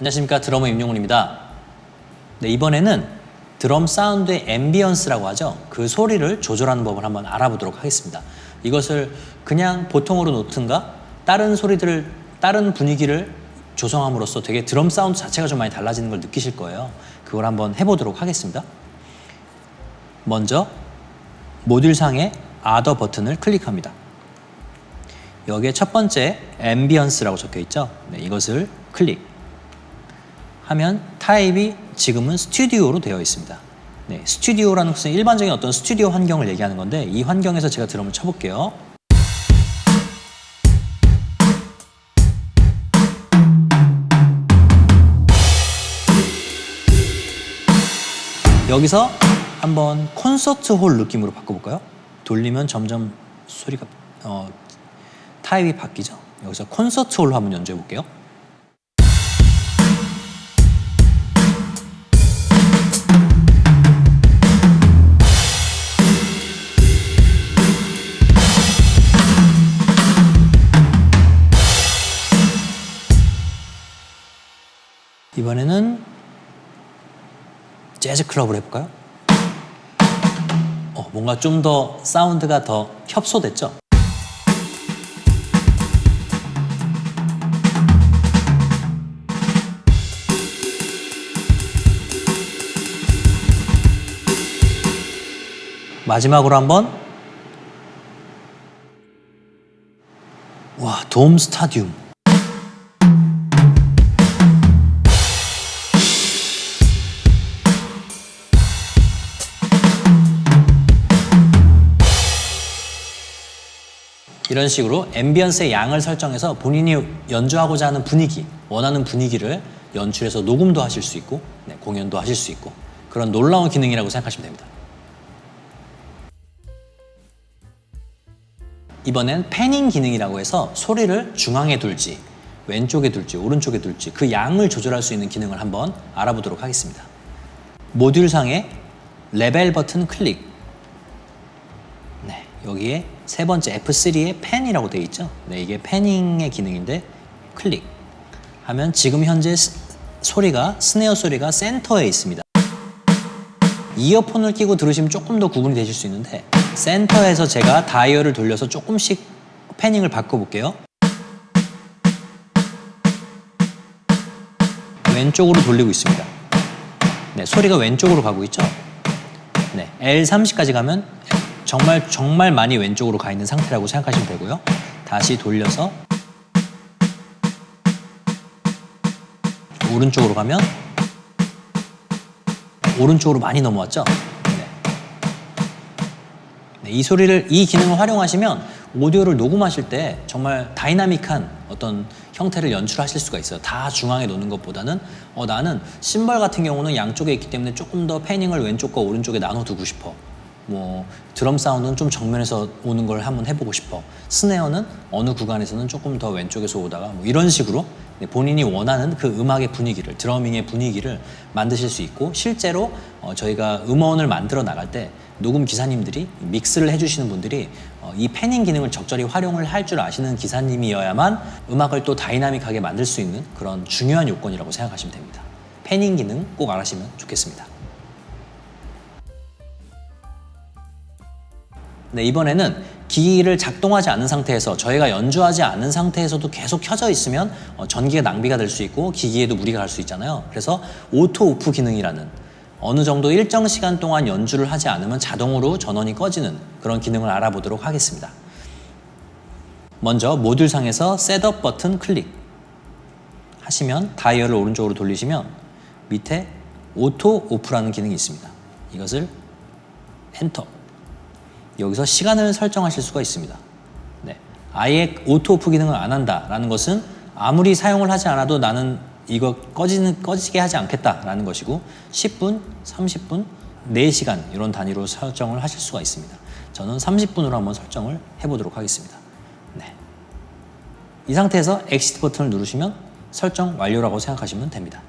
안녕하십니까 드러머 임용훈입니다. 네, 이번에는 드럼 사운드의 ambience라고 하죠. 그 소리를 조절하는 법을 한번 알아보도록 하겠습니다. 이것을 그냥 보통으로 놓든가 다른 소리들을 다른 분위기를 조성함으로써 되게 드럼 사운드 자체가 좀 많이 달라지는 걸 느끼실 거예요. 그걸 한번 해보도록 하겠습니다. 먼저 모듈 상의 other 버튼을 클릭합니다. 여기에 첫 번째 ambience라고 적혀 있죠. 네, 이것을 클릭. 하면 타입이 지금은 스튜디오로 되어 있습니다. 네, 스튜디오라는 것은 일반적인 어떤 스튜디오 환경을 얘기하는 건데 이 환경에서 제가 드럼을 쳐볼게요. 여기서 한번 콘서트 홀 느낌으로 바꿔볼까요? 돌리면 점점 소리가 어, 타입이 바뀌죠. 여기서 콘서트 홀로 한번 연주해 볼게요. 이번에는 재즈 클럽을 해볼까요? 어, 뭔가 좀 더 사운드가 더 협소됐죠? 마지막으로 한번 와, 돔 스타디움 이런 식으로 ambience의 양을 설정해서 본인이 연주하고자 하는 분위기, 원하는 분위기를 연출해서 녹음도 하실 수 있고 네, 공연도 하실 수 있고 그런 놀라운 기능이라고 생각하시면 됩니다. 이번엔 panning 기능이라고 해서 소리를 중앙에 둘지 왼쪽에 둘지 오른쪽에 둘지 그 양을 조절할 수 있는 기능을 한번 알아보도록 하겠습니다. 모듈 상의 레벨 버튼 클릭 네, 여기에 세 번째 F3에 PAN이라고 되어 있죠. 네, 이게 panning의 기능인데 클릭 하면 지금 현재 스, 소리가 snare 소리가 센터에 있습니다. 이어폰을 끼고 들으시면 조금 더 구분이 되실 수 있는데 센터에서 제가 다이얼을 돌려서 조금씩 panning을 바꿔볼게요. 왼쪽으로 돌리고 있습니다. 네, 소리가 왼쪽으로 가고 있죠. 네, L30까지 가면 정말 정말 많이 왼쪽으로 가 있는 상태라고 생각하시면 되고요. 다시 돌려서 오른쪽으로 가면 오른쪽으로 많이 넘어왔죠. 네. 네, 이 소리를 이 기능을 활용하시면 오디오를 녹음하실 때 정말 다이나믹한 어떤 형태를 연출하실 수가 있어요. 다 중앙에 놓는 것보다는 어, 나는 심벌 같은 경우는 양쪽에 있기 때문에 조금 더 패닝을 왼쪽과 오른쪽에 나눠두고 싶어. 뭐 드럼 사운드는 좀 정면에서 오는 걸 한번 해보고 싶어. 스네어는 어느 구간에서는 조금 더 왼쪽에서 오다가 뭐 이런 식으로 본인이 원하는 그 음악의 분위기를 드러밍의 분위기를 만드실 수 있고 실제로 어 저희가 음원을 만들어 나갈 때 녹음 기사님들이 믹스를 해주시는 분들이 어 이 패닝 기능을 적절히 활용을 할 줄 아시는 기사님이어야만 음악을 또 다이나믹하게 만들 수 있는 그런 중요한 요건이라고 생각하시면 됩니다. panning 기능 꼭 알아시면 좋겠습니다. 네, 이번에는 기기를 작동하지 않은 상태에서 저희가 연주하지 않은 상태에서도 계속 켜져 있으면 어, 전기가 낭비가 될 수 있고 기기에도 무리가 갈 수 있잖아요. 그래서 auto off 기능이라는 어느 정도 일정 시간 동안 연주를 하지 않으면 자동으로 전원이 꺼지는 그런 기능을 알아보도록 하겠습니다. 먼저 모듈 상에서 setup 버튼 클릭 하시면 다이얼을 오른쪽으로 돌리시면 밑에 auto off라는 기능이 있습니다. 이것을 엔터 여기서 시간을 설정하실 수가 있습니다. 네. 아예 auto off 기능을 안 한다라는 것은 아무리 사용을 하지 않아도 나는 이거 꺼지는, 꺼지게 하지 않겠다라는 것이고 10분, 30분, 4시간 이런 단위로 설정을 하실 수가 있습니다. 저는 30분으로 한번 설정을 해보도록 하겠습니다. 네. 이 상태에서 exit 버튼을 누르시면 설정 완료라고 생각하시면 됩니다.